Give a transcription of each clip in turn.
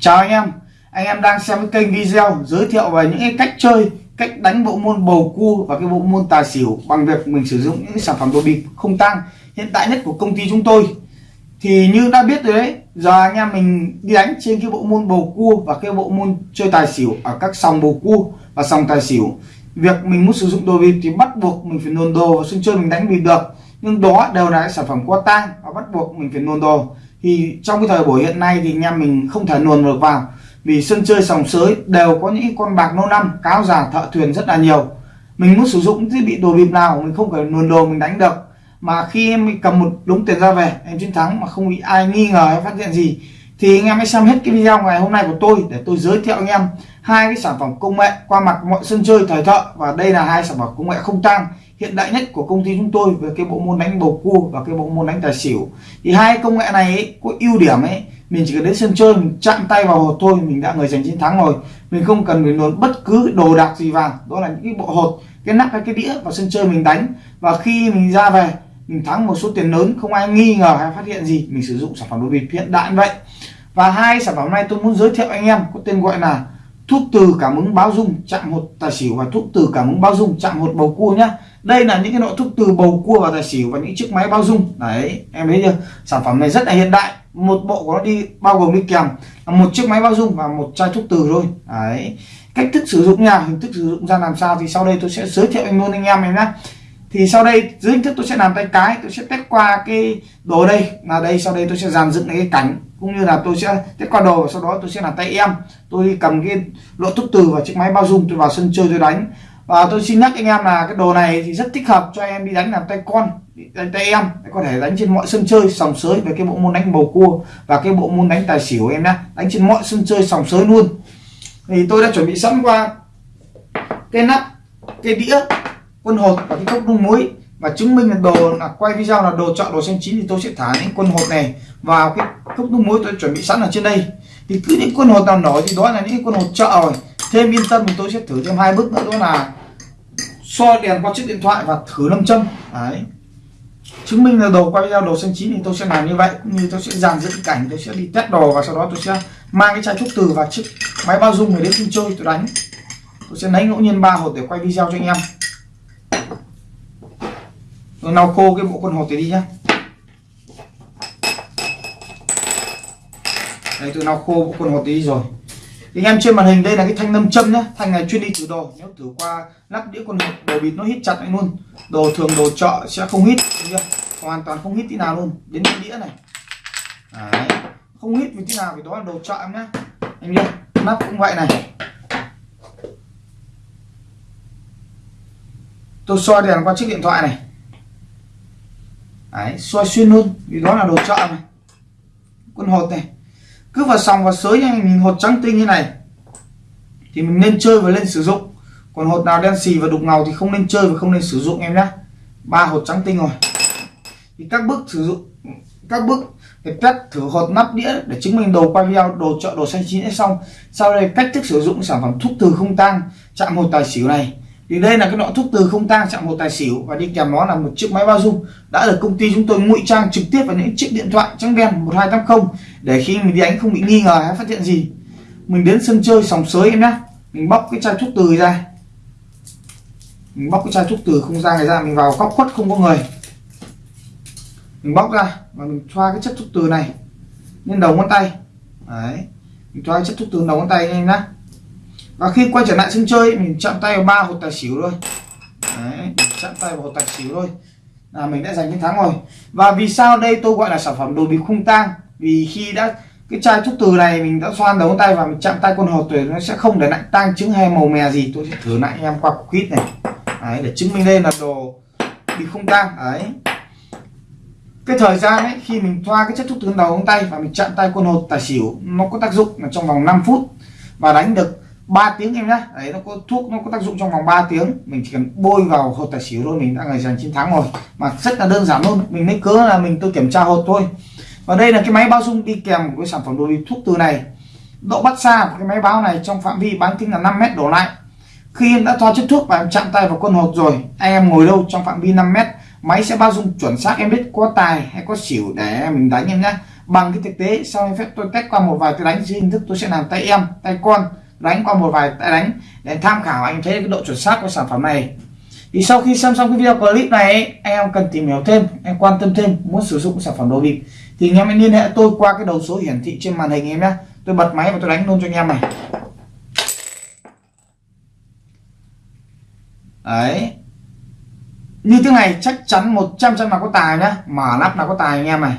Chào anh em. Anh em đang xem cái kênh video giới thiệu về những cái cách chơi, Cách đánh bộ môn bầu cua và cái bộ môn tài xỉu Bằng việc mình sử dụng những sản phẩm đồ bịp không tăng Hiện tại nhất của công ty chúng tôi. Thì như đã biết rồi đấy, Giờ anh em mình đi đánh trên cái bộ môn bầu cua Và cái bộ môn chơi tài xỉu Ở các sòng bầu cua và sòng tài xỉu. Việc mình muốn sử dụng đồ bịp thì bắt buộc mình phải nôn đồ, sân chơi mình đánh bịp được. Nhưng đó đều là sản phẩm qua tang và bắt buộc mình phải nôn đồ thì trong cái thời buổi hiện nay thì anh em mình không thể luồn được vào. Vì sân chơi sòng sới đều có những con bạc lâu năm, cáo già, thợ thuyền rất là nhiều. Mình muốn sử dụng thiết bị đồ bịp nào, mình không phải luồn đồ, mình đánh được. Mà khi em cầm một đống tiền ra về, em chiến thắng mà không bị ai nghi ngờ hay phát hiện gì, thì anh em hãy xem hết cái video ngày hôm nay của tôi để tôi giới thiệu anh em hai cái sản phẩm công nghệ qua mặt mọi sân chơi thời thợ. Và đây là hai sản phẩm công nghệ không tăng hiện đại nhất của công ty chúng tôi về cái bộ môn đánh bầu cua và cái bộ môn đánh tài xỉu. Thì hai công nghệ này ấy, có ưu điểm ấy mình chỉ cần đến sân chơi mình chạm tay vào hột thôi mình đã người giành chiến thắng rồi. Mình không cần phải luôn bất cứ đồ đạc gì vào đó là những cái bộ hột cái nắp hay cái đĩa vào sân chơi mình đánh. Và khi mình ra về mình thắng một số tiền lớn không ai nghi ngờ hay phát hiện gì mình sử dụng sản phẩm đồ bịp hiện đại vậy. Và hai sản phẩm này tôi muốn giới thiệu anh em có tên gọi là thuốc từ cảm ứng báo dung chạm hột tài xỉu và thuốc từ cảm ứng báo dung chạm hột bầu cua nhá đây là những cái nội thuốc từ bầu cua và tài xỉu và những chiếc máy bao dung. Đấy, em thấy chưa? Sản phẩm này rất là hiện đại. Một bộ của nó đi bao gồm đi kèm một chiếc máy bao dung và một chai thuốc từ thôi. Đấy, cách thức sử dụng nha, hình thức sử dụng ra làm sao thì sau đây tôi sẽ giới thiệu anh luôn anh em em nhé thì sau đây, dưới hình thức tôi sẽ làm tay cái, tôi sẽ test qua cái đồ đây. Là đây, sau đây tôi sẽ dàn dựng cái cảnh cũng như là tôi sẽ test qua đồ và sau đó tôi sẽ làm tay em. Tôi đi cầm cái lỗ thuốc từ và chiếc máy bao dung, tôi vào sân chơi tôi đánh và tôi xin nhắc anh em là cái đồ này thì rất thích hợp cho em đi đánh làm tay con đánh tay em. Có thể đánh trên mọi sân chơi, sòng sới về cái bộ môn đánh bầu cua và cái bộ môn đánh tài xỉu em nhé đánh trên mọi sân chơi, sòng sới luôn. Thì tôi đã chuẩn bị sẵn qua cái nắp, cái đĩa, quân hột và cái cốc đun muối. Và chứng minh là đồ là, quay video là đồ chọn đồ xanh chín thì tôi sẽ thả những quân hột này vào cái cốc đun muối tôi chuẩn bị sẵn ở trên đây. Thì cứ những quân hột nào nổi thì đó là những quân hột chợ rồi. Thêm yên tâm thì tôi sẽ thử thêm hai bước nữa, đó là soi đèn qua chiếc điện thoại và thử lâm châm. Đấy. Chứng minh là đồ quay video đồ xanh chín thì tôi sẽ làm như vậy, cũng như tôi sẽ dàn dựng cảnh, tôi sẽ đi test đồ và sau đó tôi sẽ mang cái chai thuốc từ và chiếc máy bao dung để đến sân chơi tôi đánh. Tôi sẽ lấy ngẫu nhiên ba hột để quay video cho anh em. Tôi lau khô cái bộ quần hột này đi nhá. Đây, tôi lau khô bộ quần hột đi rồi thì anh em trên màn hình đây là cái thanh nâm châm nhá. Thanh này chuyên đi thử đồ. Nếu thử qua lắp đĩa con hột đồ bịt nó hít chặt lại luôn. Đồ thường đồ chợ sẽ không hít hoàn toàn không hít tí nào luôn. Đến cái đĩa này. Đấy. không hít vì tí nào vì đó là đồ chợ em nhá. Anh nhá. Nắp cũng vậy này. Tôi soi đèn qua chiếc điện thoại này. Đấy, soi xuyên luôn vì đó là đồ chợ này. Con hột này cứ vào sòng vào sới mình hột trắng tinh như này, thì mình nên chơi và lên sử dụng. Còn hột nào đen xì và đục ngầu thì không nên chơi và không nên sử dụng em nhé ba hột trắng tinh rồi. Thì các bước sử dụng, các bước để test thử hột nắp đĩa để chứng minh đồ quay video, đồ chợ, đồ xanh chín xong. Sau đây cách thức sử dụng sản phẩm thuốc từ không tang, chạm hột tài xỉu này thì đây là cái loại thuốc từ không tang chạm hồ tài xỉu và đi kèm nó là một chiếc máy bao dung. Đã được công ty chúng tôi ngụy trang trực tiếp vào những chiếc điện thoại trắng đen 1280 để khi mình đi đánh không bị nghi ngờ hay phát hiện gì. Mình đến sân chơi sòng sới em nhé mình bóc cái chai thuốc từ ra. Mình bóc cái chai thuốc từ không ra này ra, mình vào góc khuất không có người. Mình bóc ra và mình thoa cái chất thuốc từ này lên đầu ngón tay. Đấy. Mình xoa chất thuốc từ đầu ngón tay lên nhá và khi quay trở lại sân chơi mình chạm tay vào ba hột tài xỉu thôi. Đấy chạm tay vào hột tài xỉu thôi. Là mình đã giành chiến thắng rồi. Và vì sao đây tôi gọi là sản phẩm đồ bịp khung tang? Vì khi đã cái chai thuốc từ này mình đã xoan đầu tay và mình chạm tay con hột tuyệt nó sẽ không để lại tang chứng hay màu mè gì. Tôi sẽ thử lại em qua cục kít này. Đấy, để chứng minh đây là đồ bịp không tang. Đấy. Cái thời gian ấy khi mình thoa cái chất thuốc từ đầu ngón tay và mình chạm tay con hột tài xỉu nó có tác dụng là trong vòng 5 phút và đánh được 3 tiếng em nhá. Đấy, nó có thuốc, nó có tác dụng trong vòng 3 tiếng. Mình chỉ cần bôi vào hột tài xỉu thôi, mình đã ngày giành chiến thắng rồi. Mà rất là đơn giản luôn. Mình lấy cớ là mình tôi kiểm tra hột thôi. Và đây là cái máy bao dung đi kèm với sản phẩm đồ thuốc từ này. Độ bắt xa của cái máy báo này trong phạm vi bán kính là 5 mét đổ lại. Khi em đã thoa chất thuốc và em chạm tay vào con hột rồi, anh em ngồi đâu trong phạm vi 5 mét, máy sẽ bao dung chuẩn xác em biết có tài hay có xỉu để mình đánh em nhé bằng cái thực tế, sau em phép tôi test qua một vài cái đánh dưới hình thức tôi sẽ làm tay em, tay con đánh qua một vài tay đánh để tham khảo. Anh thấy cái độ chuẩn xác của sản phẩm này. Thì sau khi xem xong cái video clip này anh em cần tìm hiểu thêm em quan tâm thêm, muốn sử dụng sản phẩm đồ bịp, thì anh em hãy liên hệ tôi qua cái đầu số hiển thị trên màn hình em nhé. Tôi bật máy và tôi đánh luôn cho anh em này. Đấy. Như thế này chắc chắn 100 trăm là có tài nhá. Mở nắp là có tài anh em này.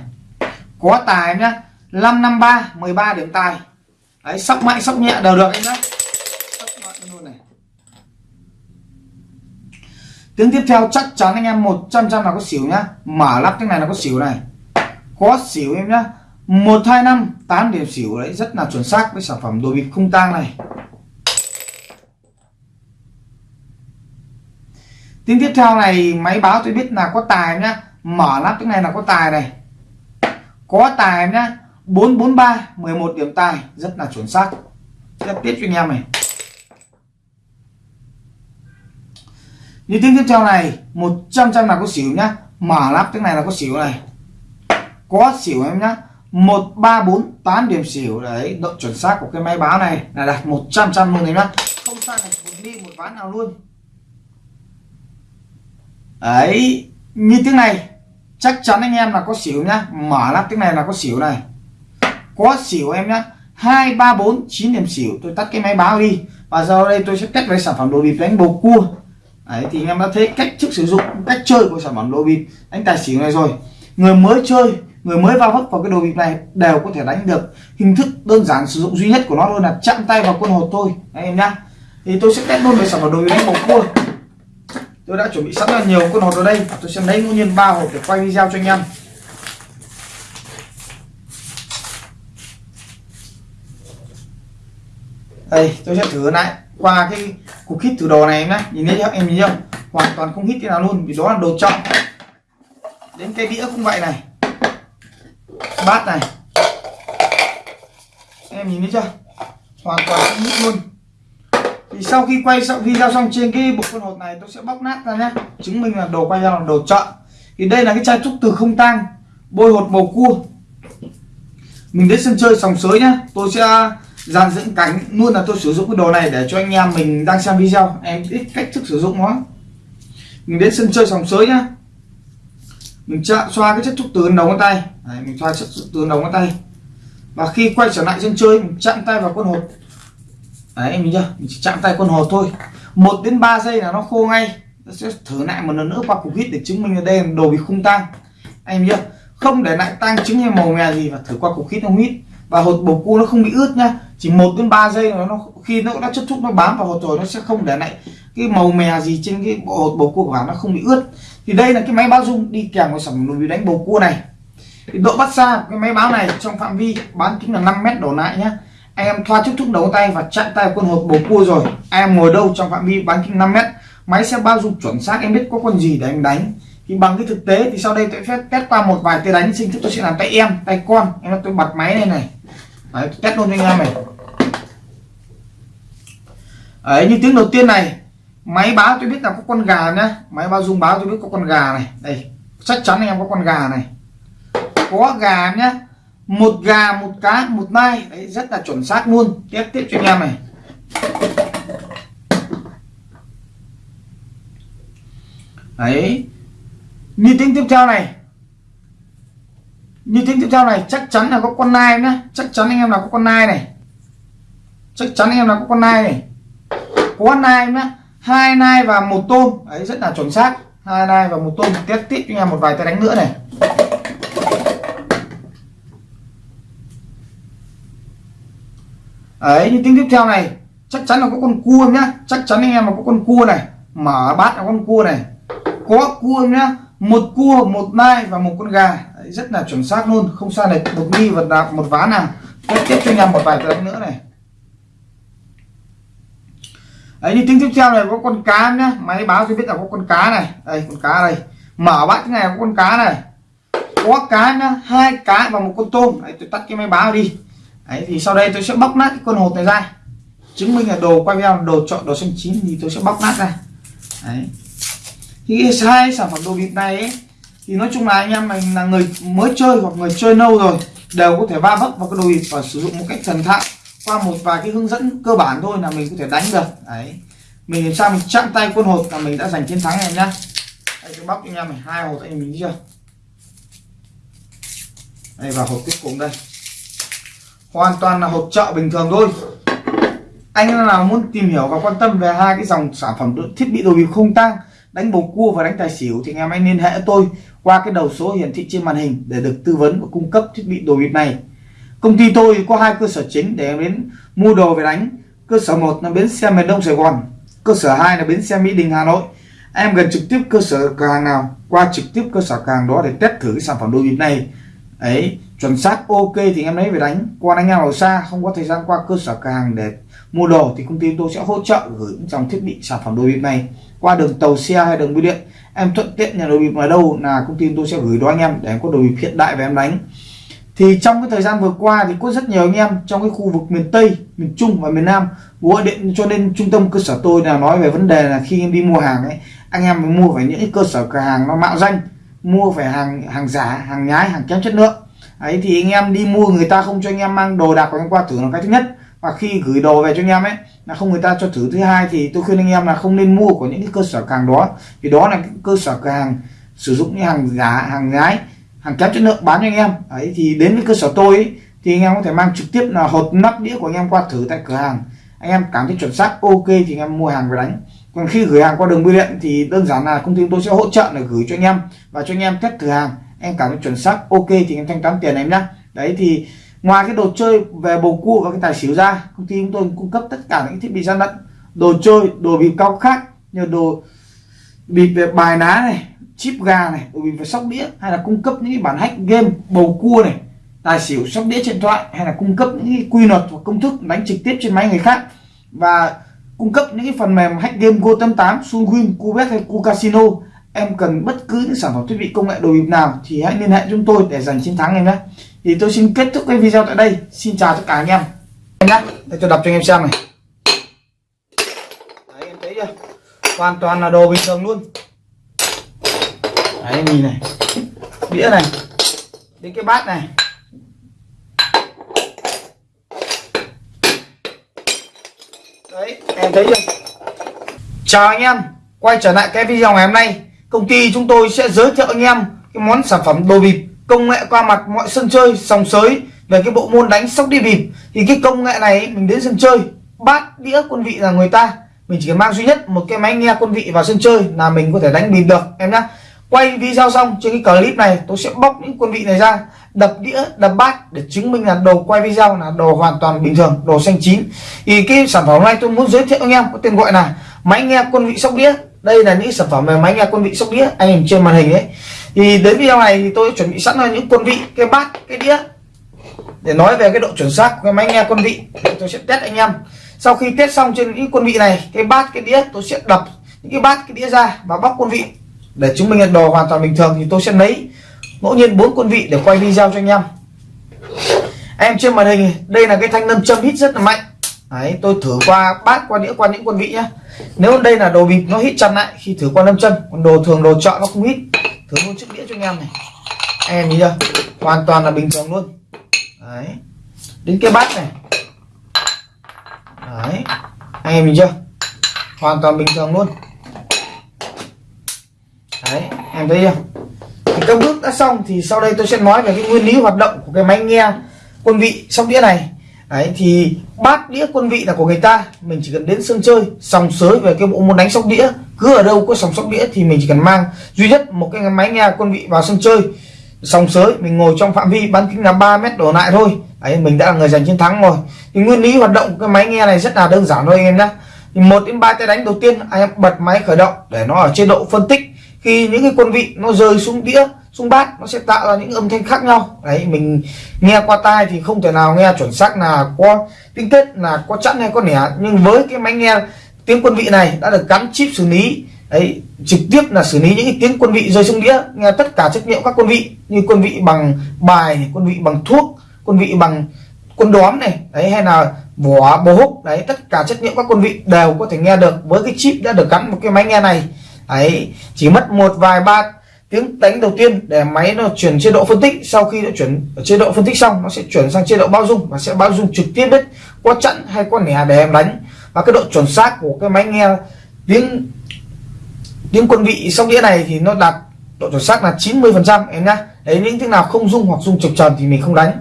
Có tài nhá. 553 13 điểm tài đấy sóc mạnh sóc nhẹ đều được anh này. Tiếng tiếp theo chắc chắn anh em 100 trăm là có xỉu nhá. Mở lắp cái này là có xỉu này. Có xỉu em nhá. Một hai năm tám điểm xỉu đấy rất là chuẩn xác với sản phẩm đồ bịp không tang này. Tiếng tiếp theo này máy báo tôi biết là có tài nhá. Mở lắp cái này là có tài này. Có tài nhá 443 11 điểm tài rất là chuẩn xác. Tiếp tiếp cho anh em này. Như tiếng tiếp theo này 100 trăm là có xỉu nhá. Mở lắp tiếng này là có xỉu này. Có xỉu em nhá. 1348 điểm xỉu. Đấy, độ chuẩn xác của cái máy báo này là đạt 100 trăm luôn đấy nhá. Không sai này, một đi một ván nào luôn. Đấy, như tiếng này, chắc chắn anh em là có xỉu nhá. Mở lắp tiếng này là có xỉu này có xỉu em nhá. Hai ba bốn chín điểm xỉu. Tôi tắt cái máy báo đi. Và giờ đây tôi sẽ test với sản phẩm đồ bịp đánh bầu cua. Đấy thì em đã thấy cách thức sử dụng cách chơi của sản phẩm đồ bịp. Đánh tài xỉu này rồi. Người mới chơi người mới vào hấp vào cái đồ bịp này đều có thể đánh được. Hình thức đơn giản sử dụng duy nhất của nó luôn là chạm tay vào quân hột thôi. Đấy, em nhá. Thì tôi sẽ test luôn về sản phẩm đồ bịp đánh bầu cua. Tôi đã chuẩn bị sẵn là nhiều con hột ở đây. Tôi sẽ lấy ngẫu nhiên ba hộp để quay video cho anh em. Đây, tôi sẽ thử lại. Qua cái cục hít thử đồ này em nhé nhìn thấy em nhìn không? Hoàn toàn không hít cái nào luôn, vì đó là đồ trọng đến cái đĩa cũng vậy này. Bát này. Em nhìn thấy chưa? Hoàn toàn không hít luôn. Thì sau khi quay xong video xong trên cái bộ quân hột này, tôi sẽ bóc nát ra nhé chứng minh là đồ quay ra là đồ chọn. Thì đây là cái chai trúc từ không tang, bôi hột màu cua. Mình đến sân chơi sòng sới nhá. Tôi sẽ dàn dưỡng cánh luôn là tôi sử dụng cái đồ này để cho anh em mình đang xem video. Em biết cách thức sử dụng nó mình đến sân chơi sòng sới nhá. Mình chạm xoa cái chất thuốc từ đầu ngón tay. Đấy, mình xoa chất thuốc từ đầu ngón tay. Và khi quay trở lại sân chơi mình chạm tay vào con hột. Đấy em chưa? Mình chỉ chạm tay con hột thôi. Một đến 3 giây là nó khô ngay. Tôi sẽ thử lại một lần nữa qua cục hít để chứng minh là đây là đồ bị không tang. Anh chưa? Không để lại tang chứng hay màu mè gì và thử qua cục hít không hít. Và hột bầu cua nó không bị ướt nhá chỉ một đến 3 giây là nó khi nó đã chất thúc nó bám vào hột rồi nó sẽ không để lại cái màu mè gì trên cái bộ hột bầu cua của bạn nó không bị ướt. Thì đây là cái máy báo dung đi kèm với sản phẩm đồ đánh bầu cua này. Thì độ bắt xa cái máy báo này trong phạm vi bán kính là 5 mét đổ lại nhá. Anh em thoa chút thúc đầu tay và chặn tay con hột bầu cua rồi. Anh em ngồi đâu trong phạm vi bán kính 5 mét máy sẽ bao dung chuẩn xác em biết có con gì để anh đánh. Thì bằng cái thực tế thì sau đây tôi sẽ test qua một vài tay đánh sinh thức tôi sẽ làm tay em tay con. Em tôi bật máy này này. Đấy, test luôn cho anh em này. Đấy, như tiếng đầu tiên này máy báo tôi biết là có con gà nhá. Máy báo dung báo tôi biết có con gà này. Đây chắc chắn anh em có con gà này. Có gà nhá. Một gà một cá một nai. Đấy rất là chuẩn xác luôn. Tiếp tiếp cho anh em này. Đấy. Như tiếng tiếp theo này. Như tiếng tiếp theo này chắc chắn là có con nai nhá. Chắc chắn anh em là có con nai này. Chắc chắn anh em là có con nai này có nai nhá. Hai nai và một tôm. Đấy rất là chuẩn xác. Hai nai và một tôm. Tiếp tiếp cho anh em một vài tay đánh nữa này. Ấy, như tiếng tiếp theo này. Chắc chắn là có con cua nhá. Chắc chắn anh em là có con cua này mở bát là con cua này. Có cua nhá. Một cua một nai và một con gà. Đấy, rất là chuẩn xác luôn. Không sai này một ly vật nào một ván nào. Tiếp tiếp cho anh em một vài tờ nữa này đấy đi tiếng tiếp theo này có con cá nhá. Máy báo cho biết là có con cá này. Đây con cá đây. Mở bát cái này có con cá này. Có cá nhá hai cá và một con tôm. Đấy, tôi tắt cái máy báo đi. Đấy thì sau đây tôi sẽ bóc nát cái con hột này ra. Chứng minh là đồ quay video đồ chọn đồ xanh chín thì tôi sẽ bóc nát ra. Đấy. Thì hai sản phẩm đồ bịp này ấy, thì nói chung là anh em mình là người mới chơi hoặc người chơi lâu rồi đều có thể va vấp vào cái đồ bịp và sử dụng một cách thần thạo qua một vài cái hướng dẫn cơ bản thôi là mình có thể đánh được. Đấy. Mình làm sao mình chạm tay quân hột là mình đã giành chiến thắng em nhá. Đây cái bóc anh em này, hai hột anh mình chưa? Đây, vào hộp cuối cùng đây. Hoàn toàn là hộp chợ bình thường thôi. Anh nào muốn tìm hiểu và quan tâm về hai cái dòng sản phẩm thiết bị đồ bịp không tăng đánh bầu cua và đánh tài xỉu thì anh em hãy liên hệ tôi qua cái đầu số hiển thị trên màn hình để được tư vấn và cung cấp thiết bị đồ bịp này công ty tôi có hai cơ sở chính để em đến mua đồ về đánh. Cơ sở một là bến xe miền đông sài gòn, cơ sở 2 là bến xe mỹ đình, hà nội. Em gần trực tiếp cơ sở cửa hàng nào, qua trực tiếp cơ sở cửa hàng đó để test thử cái sản phẩm đôi bịp này. Ấy, chuẩn xác ok thì em lấy về đánh. Qua anh nhau ở xa, không có thời gian qua cơ sở cửa hàng để mua đồ thì công ty tôi sẽ hỗ trợ gửi trong dòng thiết bị sản phẩm đôi bịp này qua đường tàu xe hay đường bưu điện. Em thuận tiện nhà đồ bịp ở đâu là công ty tôi sẽ gửi đó anh em để em có đồ bịp hiện đại về em đánh thì trong cái thời gian vừa qua thì có rất nhiều anh em trong cái khu vực miền Tây, miền Trung và miền Nam gọi điện cho nên trung tâm cơ sở tôi là nói về vấn đề là khi em đi mua hàng ấy anh em phải mua phải những cơ sở cửa hàng nó mạo danh mua phải hàng hàng giả hàng nhái hàng kém chất lượng. Ấy thì anh em đi mua người ta không cho anh em mang đồ đạc của anh qua thử là cái thứ nhất. Và khi gửi đồ về cho anh em ấy là không người ta cho thử. Thứ hai thì tôi khuyên anh em là không nên mua của những cái cơ sở cửa hàng đó vì đó là cái cơ sở cửa hàng sử dụng những hàng giả hàng nhái hàng kém chất lượng bán cho anh em. Ấy thì đến với cơ sở tôi ấy, thì anh em có thể mang trực tiếp là hộp nắp đĩa của anh em qua thử tại cửa hàng. Anh em cảm thấy chuẩn xác ok thì anh em mua hàng về đánh. Còn khi gửi hàng qua đường bưu điện thì đơn giản là công ty tôi sẽ hỗ trợ là gửi cho anh em và cho anh em test thử hàng. Em cảm thấy chuẩn xác ok thì em thanh toán tiền em nhá. Đấy thì ngoài cái đồ chơi về bầu cua và cái tài xỉu ra công ty chúng tôi cung cấp tất cả những thiết bị gian lận đồ chơi đồ bịp cao khác như đồ bịp về bài ná này chip gà này đồ vì về sóc đĩa hay là cung cấp những cái bản hack game bầu cua này tài xỉu sóc đĩa trên điện thoại hay là cung cấp những cái quy luật và công thức đánh trực tiếp trên máy người khác và cung cấp những cái phần mềm hack game Go 88, Sunwin, Cubet hay Cu Casino. Em cần bất cứ những sản phẩm thiết bị công nghệ đồ bịp nào thì hãy liên hệ chúng tôi để giành chiến thắng em nhé. Thì tôi xin kết thúc cái video tại đây. Xin chào tất cả anh em. Em nhé. Để tôi đọc cho anh em xem này. Đấy em thấy chưa? Hoàn toàn là đồ bình thường luôn đấy, nhìn này. Đĩa này. Đến cái bát này. Đấy, em thấy chưa? Chào anh em. Quay trở lại cái video ngày hôm nay, công ty chúng tôi sẽ giới thiệu anh em cái món sản phẩm đồ bịp công nghệ qua mặt mọi sân chơi, sòng sới về cái bộ môn đánh sóc đi bịp. Thì cái công nghệ này mình đến sân chơi, bát đĩa quân vị là người ta. Mình chỉ cần mang duy nhất một cái máy nghe quân vị vào sân chơi là mình có thể đánh bịp được, em nhá quay video xong, trên cái clip này, tôi sẽ bóc những quân vị này ra, đập đĩa, đập bát để chứng minh là đồ quay video là đồ hoàn toàn bình thường, đồ xanh chín. Thì cái sản phẩm này tôi muốn giới thiệu anh em có tên gọi là máy nghe quân vị sóc đĩa. Đây là những sản phẩm về máy nghe quân vị sóc đĩa, anh em trên màn hình đấy thì đến video này thì tôi chuẩn bị sẵn là những quân vị, cái bát, cái đĩa. Để nói về cái độ chuẩn xác của cái máy nghe quân vị tôi sẽ test anh em. Sau khi test xong trên những quân vị này, cái bát, cái đĩa, tôi sẽ đập những cái bát, cái đĩa ra và bóc quân vị để chứng minh là đồ hoàn toàn bình thường thì tôi sẽ lấy ngẫu nhiên bốn quân vị để quay video cho anh em. Em trên màn hình đây là cái thanh nâm châm hít rất là mạnh. Đấy, tôi thử qua bát qua đĩa qua những quân vị nhá. Nếu đây là đồ bịp nó hít chặt lại khi thử qua nâm châm còn đồ thường đồ chọn nó không hít. Thử luôn chiếc đĩa cho anh em này. Anh em nhìn chưa? Hoàn toàn là bình thường luôn. Đấy. Đến cái bát này. Đấy. Anh em nhìn chưa? Hoàn toàn bình thường luôn đấy, em thấy không thì các bước đã xong thì sau đây tôi sẽ nói về cái nguyên lý hoạt động của cái máy nghe quân vị sóc đĩa này. Đấy, thì bát đĩa quân vị là của người ta, mình chỉ cần đến sân chơi, sòng sới về cái bộ môn đánh sóc đĩa, cứ ở đâu có sòng sóc đĩa thì mình chỉ cần mang duy nhất một cái máy nghe quân vị vào sân chơi, sòng sới, mình ngồi trong phạm vi bán kính là 3 mét đổ lại thôi. Ấy mình đã là người giành chiến thắng rồi. Thì nguyên lý hoạt động của cái máy nghe này rất là đơn giản thôi anh em nhé thì một đến ba tay đánh đầu tiên, anh em bật máy khởi động để nó ở chế độ phân tích khi những cái quân vị nó rơi xuống đĩa, xuống bát, nó sẽ tạo ra những âm thanh khác nhau. Đấy, mình nghe qua tai thì không thể nào nghe chuẩn xác là có tinh tết là có chẵn hay có nẻ. Nhưng với cái máy nghe tiếng quân vị này đã được gắn chip xử lý, đấy, trực tiếp là xử lý những cái tiếng quân vị rơi xuống đĩa, nghe tất cả chất liệu các quân vị, như quân vị bằng bài, quân vị bằng thuốc, quân vị bằng quân đóm này, đấy, hay là vỏ bố húc, đấy, tất cả chất liệu các quân vị đều có thể nghe được. Với cái chip đã được gắn một cái máy nghe này ấy, chỉ mất một vài ba tiếng đánh đầu tiên để máy nó chuyển chế độ phân tích. Sau khi nó chuyển chế độ phân tích xong, nó sẽ chuyển sang chế độ bao dung và sẽ bao dung trực tiếp biết qua chặn hay qua nẻ để em đánh. Và cái độ chuẩn xác của cái máy nghe tiếng tiếng quân vị sóc đĩa này thì nó đạt độ chuẩn xác là 90 phần trăm em nhá. Đấy, những tiếng nào không dung hoặc dung trực tròn thì mình không đánh.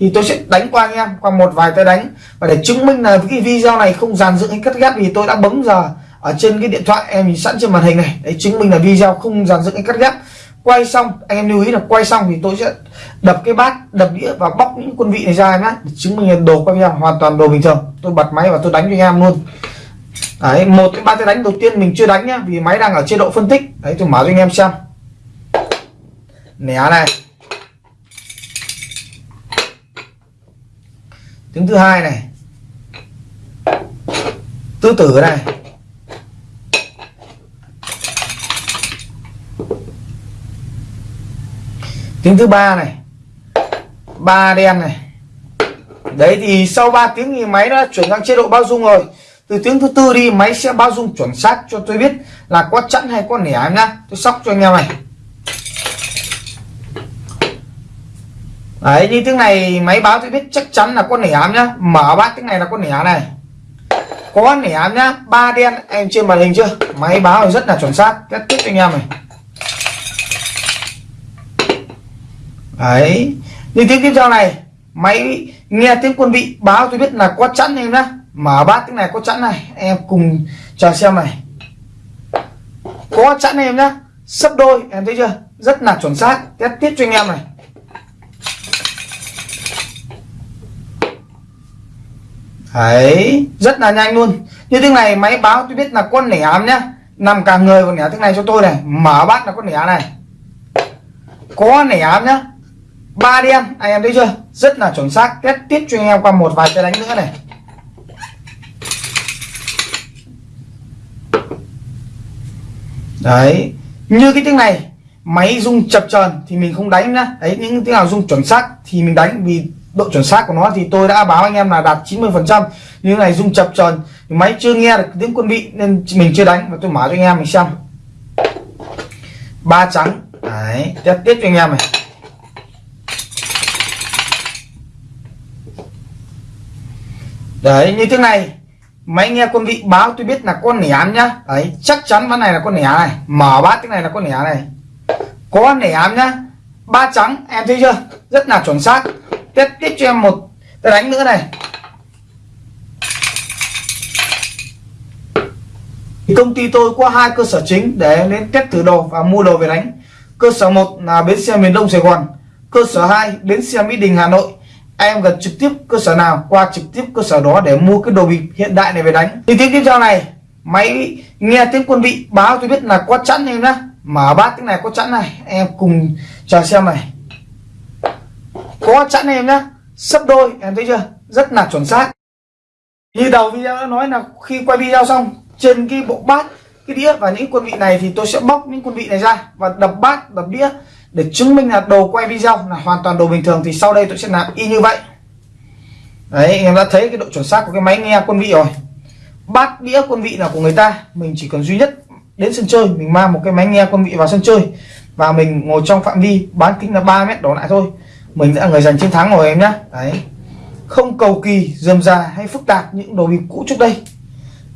Thì tôi sẽ đánh qua anh em, qua một vài tay đánh. Và để chứng minh là cái video này không dàn dựng hay cắt ghép thì tôi đã bấm giờ ở trên cái điện thoại em nhìn sẵn trên màn hình này. Đấy, chứng minh là video không dàn dựng hay cắt ghép. Quay xong, anh em lưu ý là quay xong thì tôi sẽ đập cái bát, đập đĩa và bóc những quân vị này ra nhá chứng minh là đồ quay video hoàn toàn đồ bình thường. Tôi bật máy và tôi đánh cho anh em luôn. Đấy, một cái ba cái đánh đầu tiên mình chưa đánh nhá, vì máy đang ở chế độ phân tích. Đấy, tôi mở cho anh em xem. Nẻ này. Tiếng thứ hai này. Tứ tử này. Tiếng thứ ba này. Ba đen này. Đấy thì sau 3 tiếng thì máy đã chuyển sang chế độ bao dung rồi. Từ tiếng thứ tư đi, máy sẽ bao dung chuẩn xác cho tôi biết là có chẵn hay có nẻ em nhá. Tôi sóc cho anh em này. Đấy, như tiếng này máy báo tôi biết chắc chắn là có nẻ em nhá. Mở bát tiếng này là có nẻ này. Có nẻ em nhá. Ba đen, em trên màn hình chưa? Máy báo rất là chuẩn xác. Kết tiếp anh em này. Đấy. Như tiếng tiếp theo này, máy nghe tiếng quân vị báo, tôi biết là có chẵn em nhá. Mở bát tiếng này có chẵn này, em cùng chờ xem này. Có chẵn em nhá. Sấp đôi, em thấy chưa? Rất là chuẩn xác. Test tiếp cho anh em này. Đấy, rất là nhanh luôn. Như tiếng này, máy báo tôi biết là con nẻ ám nhá. Nằm cả người còn nẻ tiếng này cho tôi này. Mở bát là con nẻ này. Có nẻ ám nhá ba đen anh em thấy chưa? Rất là chuẩn xác. Test tiếp cho anh em qua một vài cái đánh nữa này. Đấy. Như cái tiếng này, máy rung chập chờn thì mình không đánh nữa đấy, những tiếng nào rung chuẩn xác thì mình đánh, vì độ chuẩn xác của nó thì tôi đã báo anh em là đạt 90 phần trăm. Như này rung chập chờn, máy chưa nghe được tiếng quân vị nên mình chưa đánh. Và tôi mở cho anh em mình xem. Ba trắng. Đấy, test tiếp cho anh em này. Đấy, như thế này. Máy nghe quân vị báo tôi biết là con nẻ nhá. Đấy, chắc chắn ván này là con nẻ này. Mở bát cái này là con nẻ này. Có nẻ nhá. Ba trắng, em thấy chưa? Rất là chuẩn xác. Tiếp tiếp cho em một tôi đánh nữa này. Công ty tôi có hai cơ sở chính để đến test thử đồ và mua đồ về đánh. Cơ sở một là bến xe miền đông sài gòn. Cơ sở 2 bến xe mỹ đình, hà nội em gần trực tiếp cơ sở nào, qua trực tiếp cơ sở đó để mua cái đồ bịp hiện đại này về đánh. Thì tiếng tiếp theo này, máy nghe tiếng quân vị báo tôi biết là có chẵn em nhá. Mở bát tiếng này có chẵn này, em cùng chờ xem này. Có chẵn em nhá, sấp đôi, em thấy chưa? Rất là chuẩn xác. Như đầu video đã nói là khi quay video xong, trên cái bộ bát, cái đĩa và những quân vị này thì tôi sẽ bóc những quân vị này ra và đập bát, đập đĩa để chứng minh là đồ quay video là hoàn toàn đồ bình thường thì sau đây tôi sẽ làm y như vậy. Đấy em đã thấy cái độ chuẩn xác của cái máy nghe quân vị rồi. Bát đĩa quân vị là của người ta, mình chỉ cần duy nhất đến sân chơi, mình mang một cái máy nghe quân vị vào sân chơi và mình ngồi trong phạm vi bán kính là 3 mét đổ lại thôi. Mình đã người giành chiến thắng rồi em nhá. đấy. Không cầu kỳ, dườm già hay phức tạp những đồ bịp cũ trước đây.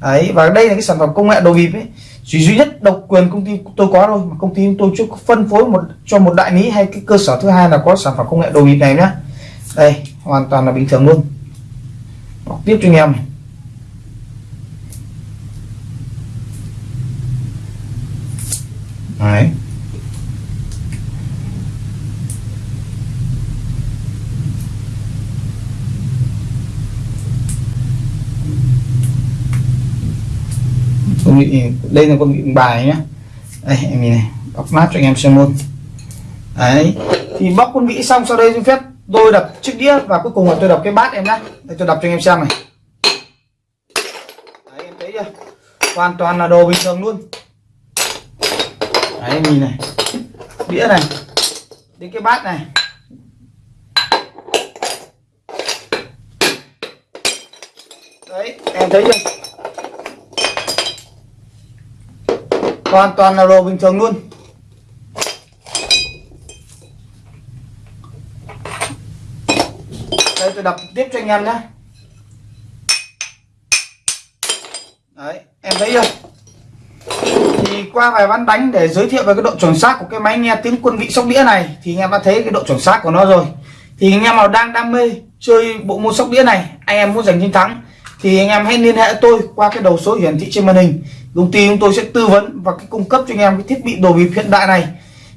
Đấy, và đây là cái sản phẩm công nghệ đồ bịp ấy chỉ duy nhất độc quyền công ty tôi có thôi, mà công ty tôi chưa phân phối một, cho một đại lý hay cái cơ sở thứ hai là có sản phẩm công nghệ đồ bịp này nhá. Đây, hoàn toàn là bình thường luôn. Bọc tiếp cho anh em đấy. Con bị đây là con bị bài nhá. Đây, em nhìn này bóc nát cho anh em xem luôn. Đấy, thì bóc con vị xong, sau đây xin phép tôi đập chiếc đĩa và cuối cùng là tôi đập cái bát em nhá. Đây, tôi đập cho anh em xem này. Đấy, em thấy chưa? Hoàn toàn là đồ bình thường luôn. Đấy, em nhìn này. Đĩa này, đến cái bát này. Đấy, em thấy chưa? hoàn toàn là đồ bình thường luôn. Đây, tôi đập tiếp cho anh em nhé. Đấy, em thấy chưa? Thì qua vài ván đánh để giới thiệu về cái độ chuẩn xác của cái máy nghe tiếng quân vị sóc đĩa này, thì anh em đã thấy cái độ chuẩn xác của nó rồi. Thì anh em nào đang đam mê chơi bộ môn sóc đĩa này, anh em muốn giành chiến thắng thì anh em hãy liên hệ tôi qua cái đầu số hiển thị trên màn hình. Công ty chúng tôi sẽ tư vấn và cái cung cấp cho anh em cái thiết bị đồ bịp hiện đại này.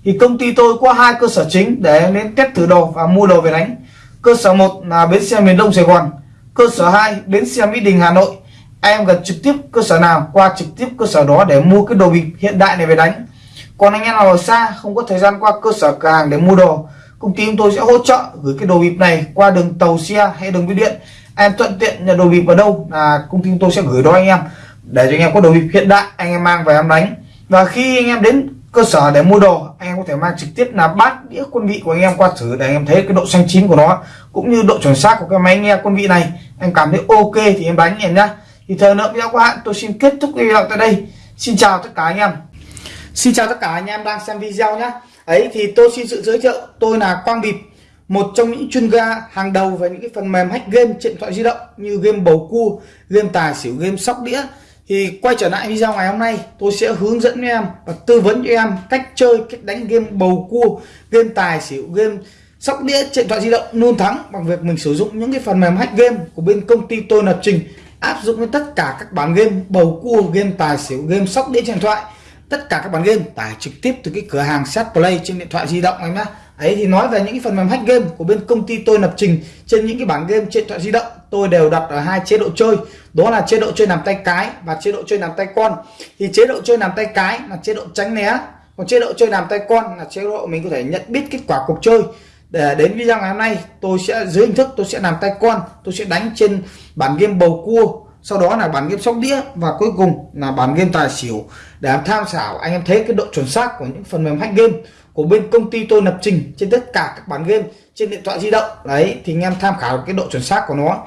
Thì công ty tôi có hai cơ sở chính để đến test thử đồ và mua đồ về đánh. Cơ sở một là bến xe miền đông sài gòn. Cơ sở 2 bến xe mỹ đình, hà nội. Em gần trực tiếp cơ sở nào, qua trực tiếp cơ sở đó để mua cái đồ bịp hiện đại này về đánh. Còn anh em nào ở xa, không có thời gian qua cơ sở cửa hàng để mua đồ, công ty chúng tôi sẽ hỗ trợ gửi cái đồ bịp này qua đường tàu xe hay đường bưu điện em thuận tiện nhận đồ bịp ở đâu, là công ty tôi sẽ gửi đó anh em, để cho anh em có đồ bịp hiện đại anh em mang về em đánh. Và khi anh em đến cơ sở để mua đồ, anh em có thể mang trực tiếp là bát, đĩa, quân vị của anh em qua thử, để anh em thấy cái độ xanh chín của nó, cũng như độ chuẩn xác của cái máy nghe quân vị này. Em cảm thấy ok thì em đánh em nhá. Thì thời lượng video của hạn tôi xin kết thúc video tại đây. Xin chào tất cả anh em. Xin chào tất cả anh em đang xem video nhé ấy, thì tôi xin sự giới thiệu, tôi là quang bịp một trong những chuyên gia hàng đầu về những cái phần mềm hack game trên điện thoại di động như game bầu cua, game tài xỉu, game sóc đĩa thì quay trở lại video ngày hôm nay, tôi sẽ hướng dẫn cho em và tư vấn cho em cách chơi, cách đánh game bầu cua, game tài xỉu, game sóc đĩa trên điện thoại di động luôn thắng bằng việc mình sử dụng những cái phần mềm hack game của bên công ty tôi lập trình, áp dụng với tất cả các bản game bầu cua, game tài xỉu, game sóc đĩa trên điện thoại tất cả các bản game tải trực tiếp từ cái cửa hàng set play trên điện thoại di động em nhé ấy, thì nói về những cái phần mềm hack game của bên công ty tôi lập trình trên những cái bản game trên điện thoại di động, tôi đều đặt ở hai chế độ chơi. Đó là chế độ chơi nằm tay cái và chế độ chơi nằm tay con. Thì chế độ chơi nằm tay cái là chế độ tránh né, còn chế độ chơi nằm tay con là chế độ mình có thể nhận biết kết quả cuộc chơi. Để, đến video ngày hôm nay, tôi sẽ, dưới hình thức tôi sẽ làm tay con, tôi sẽ đánh trên bản game bầu cua, sau đó là bản game sóc đĩa và cuối cùng là bản game tài xỉu. Để tham khảo, anh em thấy cái độ chuẩn xác của những phần mềm hack game của bên công ty tôi lập trình trên tất cả các bản game trên điện thoại di động. Đấy thì anh em tham khảo cái độ chuẩn xác của nó.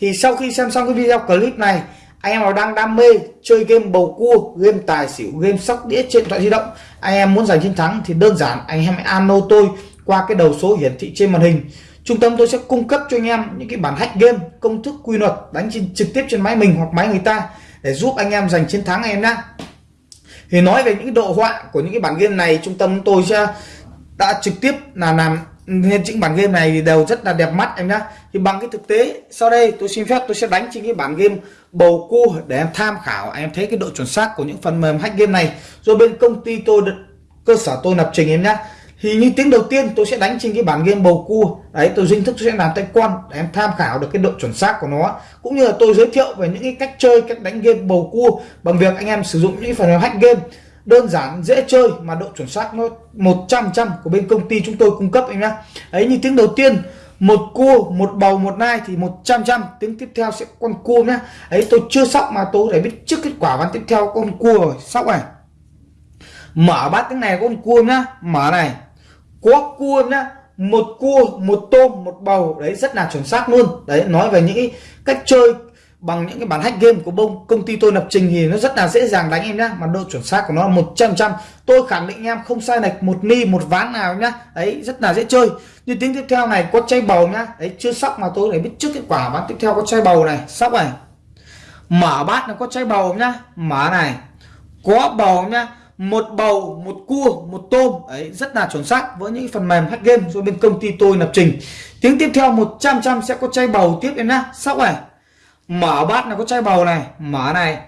Thì sau khi xem xong cái video clip này anh em nào đang đam mê chơi game bầu cua game tài xỉu game sóc đĩa trên điện thoại di động anh em muốn giành chiến thắng thì đơn giản anh em hãy alo tôi qua cái đầu số hiển thị trên màn hình. Trung tâm tôi sẽ cung cấp cho anh em những cái bản hack game công thức quy luật đánh trên, trực tiếp trên máy mình hoặc máy người ta để giúp anh em giành chiến thắng em nhé thì nói về những độ họa của những cái bản game này, trung tâm tôi sẽ đã trực tiếp là làm nên những bản game này thì đều rất là đẹp mắt em nhá. Thì bằng cái thực tế, sau đây tôi xin phép tôi sẽ đánh trên cái bản game bầu cua để em tham khảo, em thấy cái độ chuẩn xác của những phần mềm hack game này. Rồi bên công ty tôi, cơ sở tôi lập trình em nhá thì như tiếng đầu tiên tôi sẽ đánh trên cái bản game bầu cua. Đấy, tôi dinh thức tôi sẽ làm tay quan để em tham khảo được cái độ chuẩn xác của nó. Cũng như là tôi giới thiệu về những cái cách chơi, cách đánh game bầu cua bằng việc anh em sử dụng những phần hack game. Đơn giản, dễ chơi mà độ chuẩn xác nó 100 trăm của bên công ty chúng tôi cung cấp anh nhá. Ấy như tiếng đầu tiên, một cua, một bầu, một nai thì 100 trăm tiếng tiếp theo sẽ con cua nhá. Ấy tôi chưa sóc mà tôi để biết trước kết quả ván tiếp theo con cua rồi. Sóc này. Mở bát tiếng này con cua nhá. Mở này có cua nhá, một cua, một tôm, một bầu, đấy, rất là chuẩn xác luôn. Đấy, nói về những cách chơi bằng những cái bản hack game của bông. Công ty tôi lập trình thì nó rất là dễ dàng đánh em nhá, mà độ chuẩn xác của nó 100 trăm tôi khẳng định em không sai lệch một ni, một ván nào nhá. Đấy, rất là dễ chơi. Như tiếng tiếp theo này, có chay bầu nhá. Đấy, chưa sóc mà tôi để biết trước kết quả. Bán tiếp theo có chay bầu này, sóc này. Mở bát nó có chay bầu nhá. Mở này, có bầu nhá một bầu, một cua, một tôm. Ấy, rất là chuẩn xác. Với những phần mềm hack game, do bên công ty tôi lập trình. Tiếng tiếp theo 100 trăm sẽ có chai bầu tiếp em nhá. Sóc này mở bát là có chai bầu này, mở này.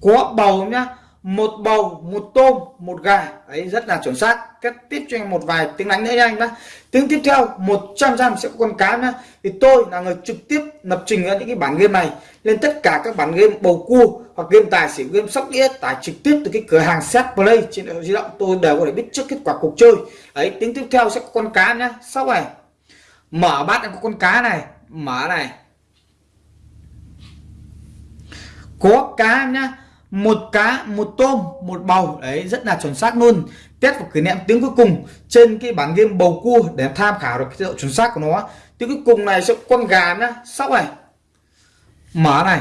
Có bầu nhá một bầu, một tôm, một gà. Ấy rất là chuẩn xác. Kết tiếp cho anh một vài tiếng đánh nữa nha anh nhá. Tiếng tiếp theo 100 trăm sẽ có con cá nhá. Thì tôi là người trực tiếp lập trình ra những cái bản game này. Lên tất cả các bản game bầu cua hoặc game tài xỉu, game sóc đĩa tải trực tiếp từ cái cửa hàng set play trên điện thoại di động. Tôi đều có thể biết trước kết quả cuộc chơi. Ấy tiếng tiếp theo sẽ có con cá nhá. Sau này, mở bát có con cá này. Mở này. Có cá nhá một cá, một tôm, một bầu. Đấy, rất là chuẩn xác luôn. Test và kỷ niệm tiếng cuối cùng trên cái bản game bầu cua để tham khảo được cái độ chuẩn xác của nó. Tiếng cuối cùng này sẽ con gà nhá. Sóc này. Mở này.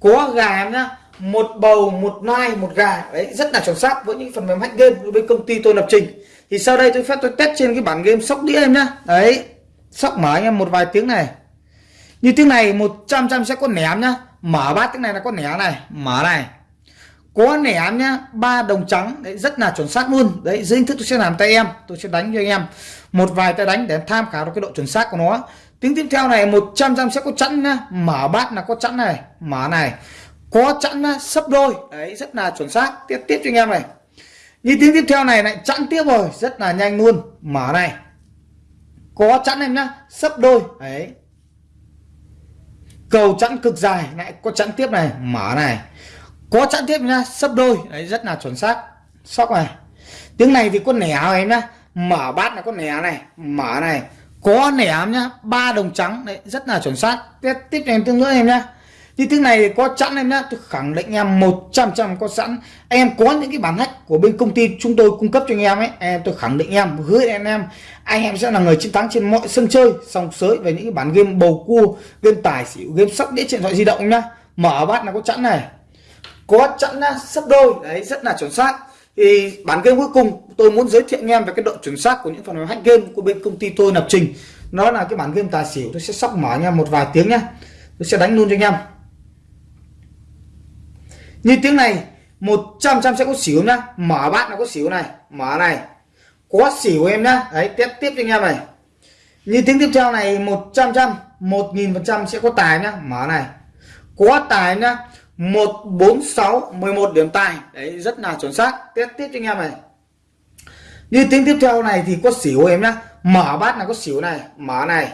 Có gà nhá. Một bầu, một nai, một gà. Đấy, rất là chuẩn xác với những phần mềm hack game bên công ty tôi lập trình. Thì sau đây tôi phép tôi test trên cái bản game sóc đĩa em nhá. Đấy, sóc mở anh em một vài tiếng này. Như tiếng này 100 trăm sẽ có ném nhá mở bát tiếng này là có nẻ này mở này. Có nẻ nhá ba đồng trắng đấy rất là chuẩn xác luôn. Đấy dưới hình thức tôi sẽ làm tay em tôi sẽ đánh cho anh em. Một vài tay đánh để tham khảo được cái độ chuẩn xác của nó. Tiếng tiếp theo này 100 trăm sẽ có chẵn nhá. Mở bát là có chẵn này mở này. Có chẵn nhá, sấp đôi. Đấy rất là chuẩn xác. Tiếp tiếp cho anh em này. Như tiếng tiếp theo này lại chẵn tiếp rồi rất là nhanh luôn. Mở này. Có chẵn em nhá sấp đôi. Đấy cầu chẵn cực dài. Lại có chẵn tiếp này. Mở này. Có chẵn tiếp nhá. Sấp đôi. Đấy, rất là chuẩn xác. Sóc này. Tiếng này thì có nẻ em nhá. Mở bát là có nẻ này. Mở này. Có nẻ nhá. Ba đồng trắng. Đấy, rất là chuẩn xác. Tiếp tiếp em tương nữa em nhá như tiếng này có sẵn em nhá. Tôi khẳng định em 100 trăm có sẵn. Em có những cái bản hack của bên công ty chúng tôi cung cấp cho anh em ấy, em, tôi khẳng định em, hứa anh em. Anh em sẽ là người chiến thắng trên mọi sân chơi sòng sới về những cái bản game bầu cua, game tài xỉu, game sóc, đĩa trên điện thoại di động nhá. Mở bát là có sẵn này. Có sẵn nhá sấp đôi. Đấy, rất là chuẩn xác. Thì bản game cuối cùng tôi muốn giới thiệu anh em về cái độ chuẩn xác của những phần mềm hack game của bên công ty tôi lập trình. Nó là cái bản game tài xỉu, tôi sẽ sóc mở anh em một vài tiếng nhá. Tôi sẽ đánh luôn cho anh em như tiếng này 100 trăm sẽ có xỉu nhá. Mở bát nó có xỉu này. Mở này. Có xỉu em nhá. Đấy, tiếp tiếp cho anh em này. Như tiếng tiếp theo này 100 trăm 1000 phần trăm sẽ có tài nhá. Mở này. Có tài nhá. 146 11 điểm tài. Đấy, rất là chuẩn xác. Tiếp tiếp cho anh em này. Như tiếng tiếp theo này thì có xỉu em nhá. Mở bát là có xỉu này. Mở này.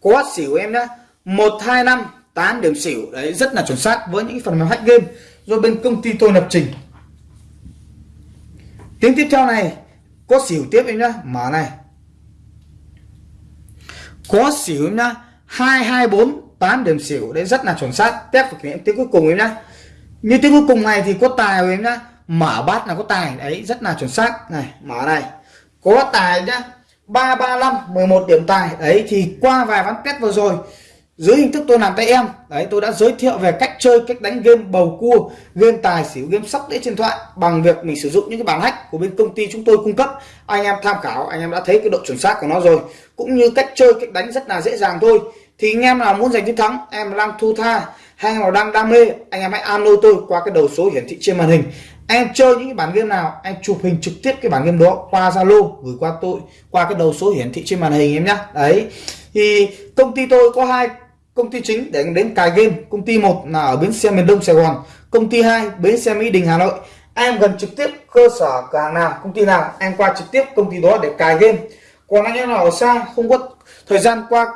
Có xỉu em nhá. 125 8 điểm xỉu. Đấy, rất là chuẩn xác với những phần mềm hack game do bên công ty tôi lập trình. Tiếng tiếp theo này, có xỉu tiếp em nhá, mở này. Có xỉu em nhá, hai hai, bốn, tám điểm xỉu, đấy, rất là chuẩn xác. Tiếp thực nghiệm tiếng cuối cùng em nhá. Như tiếng cuối cùng này thì có tài em nhá. Mở bát là có tài, đấy, rất là chuẩn xác. Này, mở này. Có tài nhá. Ba ba, năm, mười một điểm tài. Đấy, thì qua vài ván test vừa rồi dưới hình thức tôi làm tay em. Đấy, tôi đã giới thiệu về cách chơi, cách đánh game bầu cua, game tài xỉu, game sóc đĩa trên thoại bằng việc mình sử dụng những cái bản hack của bên công ty chúng tôi cung cấp. Anh em tham khảo, anh em đã thấy cái độ chuẩn xác của nó rồi. Cũng như cách chơi, cách đánh rất là dễ dàng thôi. Thì anh em nào muốn giành chiến thắng, em đang thu tha, hay nào đang đam mê, anh em hãy alo tôi qua cái đầu số hiển thị trên màn hình. Em chơi những cái bản game nào, em chụp hình trực tiếp cái bản game đó qua zalo, gửi qua tôi qua cái đầu số hiển thị trên màn hình em nhá. Đấy. Thì công ty tôi có hai công ty chính để đến cài game. Công ty một là ở bến xe miền đông sài gòn. Công ty hai, bến xe mỹ đình, hà nội. Em gần trực tiếp cơ sở cửa hàng nào, công ty nào, em qua trực tiếp công ty đó để cài game. Còn anh em nào ở xa, không có thời gian qua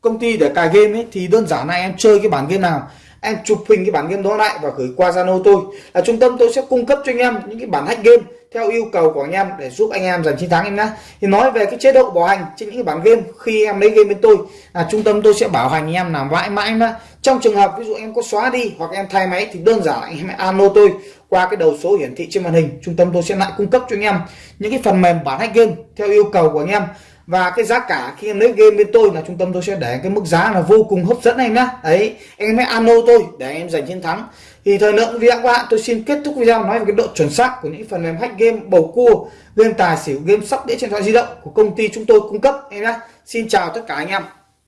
công ty để cài game ấy, thì đơn giản là em chơi cái bản game nào em chụp hình cái bản game đó lại và gửi qua Zalo tôi. Là trung tâm tôi sẽ cung cấp cho anh em những cái bản hack game theo yêu cầu của anh em để giúp anh em giành chiến thắng em nhé thì nói về cái chế độ bảo hành trên những cái bản game khi em lấy game bên tôi, là trung tâm tôi sẽ bảo hành anh em làm mãi mãi nhá. Trong trường hợp ví dụ em có xóa đi hoặc em thay máy thì đơn giản anh em hãy alo tôi qua cái đầu số hiển thị trên màn hình. Trung tâm tôi sẽ lại cung cấp cho anh em những cái phần mềm bản hack game theo yêu cầu của anh em và cái giá cả khi em lấy game bên tôi là trung tâm tôi sẽ để cái mức giá là vô cùng hấp dẫn anh nhá. Đấy, em hãy alo tôi để em giành chiến thắng. Thì thời lượng video các bạn, tôi xin kết thúc video nói về cái độ chuẩn xác của những phần mềm hack game bầu cua, game tài xỉu, game sóc đĩa trên điện thoại di động của công ty chúng tôi cung cấp em nhá. Xin chào tất cả anh em.